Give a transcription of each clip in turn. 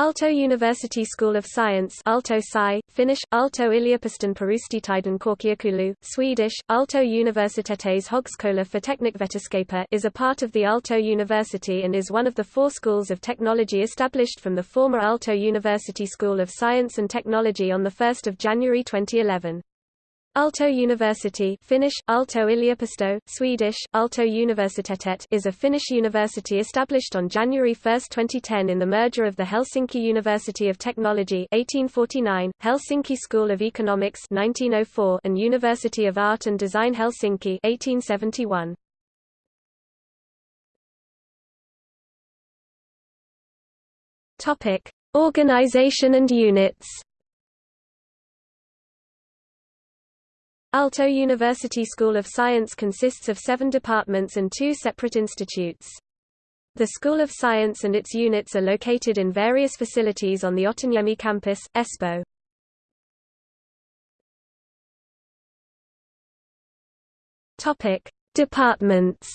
Aalto University School of Science Aalto Sci, Finnish, Aalto yliopiston perustieteiden korkeakoulu, Swedish, Aalto Universitetes Högskola för Teknikvetenskaper is a part of the Aalto University and is one of the four schools of technology established from the former Aalto University School of Science and Technology on 1 January 2011. Aalto University Finnish, Aalto yliopisto, Swedish, Aalto Universitetet is a Finnish university established on January 1, 2010 in the merger of the Helsinki University of Technology 1849, Helsinki School of Economics 1904 and University of Art and Design Helsinki 1871. Topic: Organization and units Aalto University School of Science consists of seven departments and two separate institutes. The School of Science and its units are located in various facilities on the Otaniemi campus. Topic: Departments.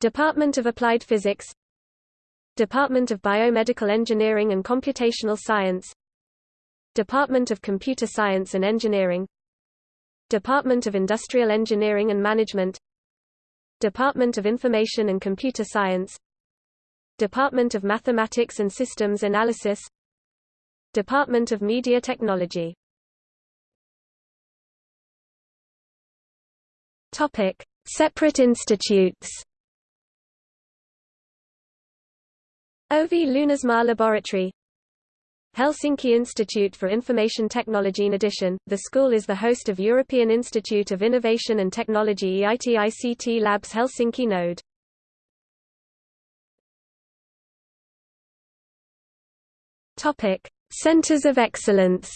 Department of Applied Physics Department of Biomedical Engineering and Computational Science Department of Computer Science and Engineering. Department of Industrial Engineering and Management. Department of Information and Computer Science. Department of Mathematics and Systems Analysis. Department of Media Technology. Topic: Separate institutes. OV Lounasmaa Laboratory Helsinki Institute for Information Technology In addition, the school is the host of European Institute of Innovation and Technology EIT-ICT Labs Helsinki Node. Topic: Centers of Excellence.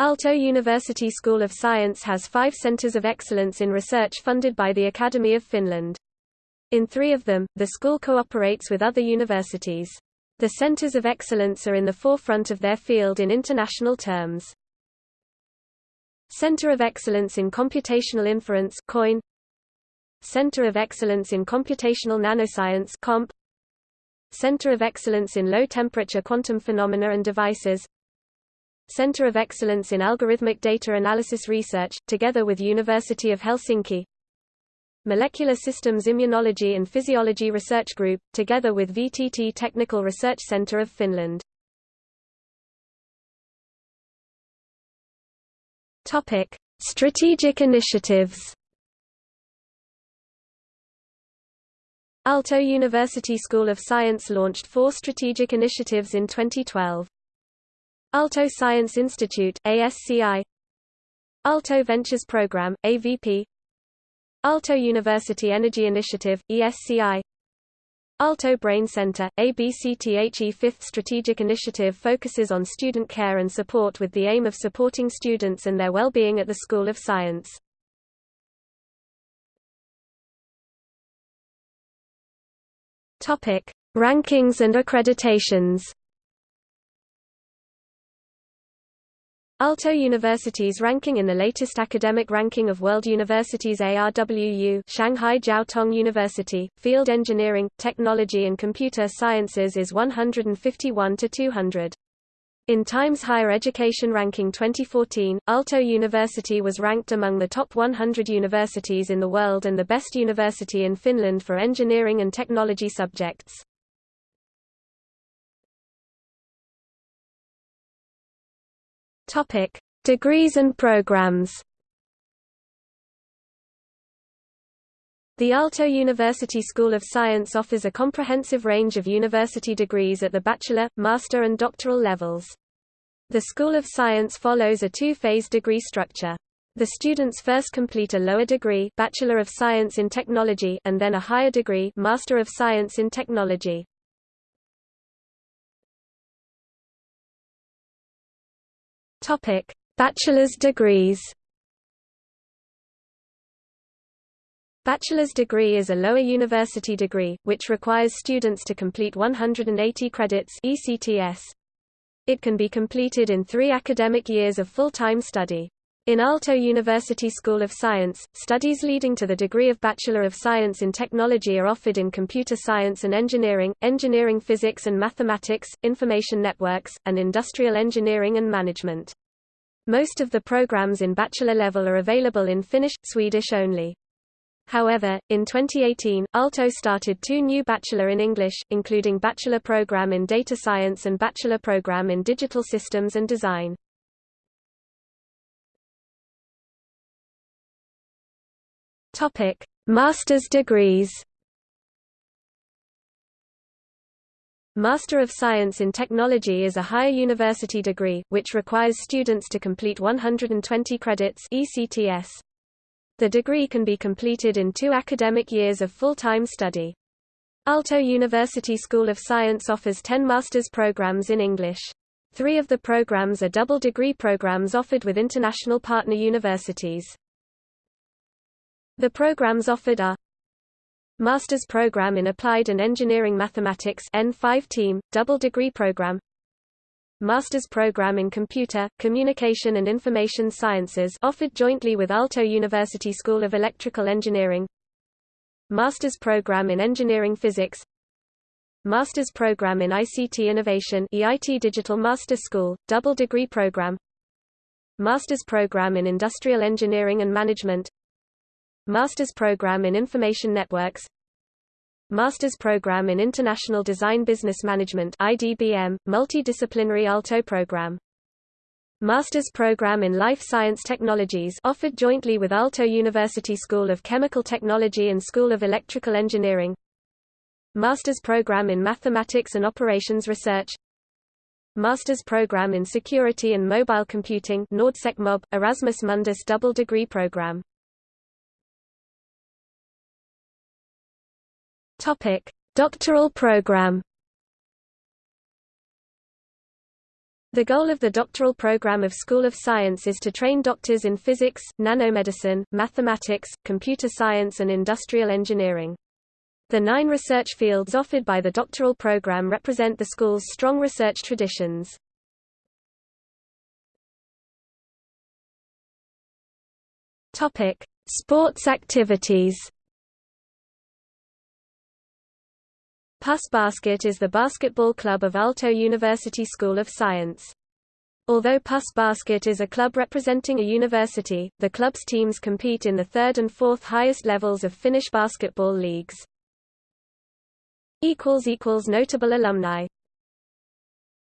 Aalto University School of Science has five centers of excellence in research funded by the Academy of Finland. In three of them, the school cooperates with other universities. The centers of excellence are in the forefront of their field in international terms. Center of Excellence in Computational Inference COIN Center of Excellence in Computational Nanoscience COMP Center of Excellence in Low Temperature Quantum Phenomena and Devices Center of Excellence in Algorithmic Data Analysis Research, together with University of Helsinki Molecular Systems Immunology and Physiology Research Group, together with VTT Technical Research Center of Finland. Strategic initiatives. Aalto University School of Science launched four strategic initiatives in 2012. Aalto Science Institute ASCI Aalto Ventures Program AVP Aalto University Energy Initiative, ESCI Aalto Brain Center, ABCTHE Fifth Strategic Initiative focuses on student care and support with the aim of supporting students and their well-being at the School of Science. Rankings and accreditations Aalto University's ranking in the latest academic ranking of World Universities ARWU Shanghai Jiao Tong University, Field Engineering, Technology and Computer Sciences is 151 to 200. In Times Higher Education Ranking 2014, Aalto University was ranked among the top 100 universities in the world and the best university in Finland for engineering and technology subjects. Topic: Degrees and programs. The Aalto University School of Science offers a comprehensive range of university degrees at the bachelor, master and doctoral levels. The School of Science follows a two-phase degree structure. The students first complete a lower degree Bachelor of Science in Technology and then a higher degree Master of Science in Technology. Topic: Bachelor's degrees. Bachelor's degree is a lower university degree, which requires students to complete 180 credits ECTS. It can be completed in three academic years of full-time study. In Aalto University School of Science, studies leading to the degree of Bachelor of Science in Technology are offered in computer science and engineering, engineering physics and mathematics, information networks, and industrial engineering and management. Most of the programs in bachelor level are available in Finnish, Swedish only. However, in 2018, Aalto started two new Bachelor in English, including Bachelor Program in Data Science and Bachelor Program in Digital Systems and Design. Topic: Master's degrees. Master of Science in Technology is a higher university degree, which requires students to complete 120 credits ECTS. The degree can be completed in two academic years of full-time study. Aalto University School of Science offers 10 master's programs in English. Three of the programs are double degree programs offered with international partner universities. The programs offered are Master's Program in Applied and Engineering Mathematics N5 Team, double degree program Master's Program in Computer, Communication and Information Sciences offered jointly with Aalto University School of Electrical Engineering Master's Program in Engineering Physics Master's Program in ICT Innovation EIT Digital Master School, double degree program Master's Program in Industrial Engineering and Management Master's Program in Information Networks Master's Program in International Design Business Management IDBM, Multidisciplinary Aalto Program Master's Program in Life Science Technologies offered jointly with Aalto University School of Chemical Technology and School of Electrical Engineering Master's Program in Mathematics and Operations Research Master's Program in Security and Mobile Computing NORDSEC-MOB, Erasmus Mundus double degree program Topic: Doctoral program. The goal of the doctoral program of School of Science is to train doctors in physics, nanomedicine, mathematics, computer science and industrial engineering. The nine research fields offered by the doctoral program represent the school's strong research traditions. Sports activities. PUS Basket is the basketball club of Aalto University School of Science. Although PUS Basket is a club representing a university, the club's teams compete in the third and fourth highest levels of Finnish basketball leagues. Notable alumni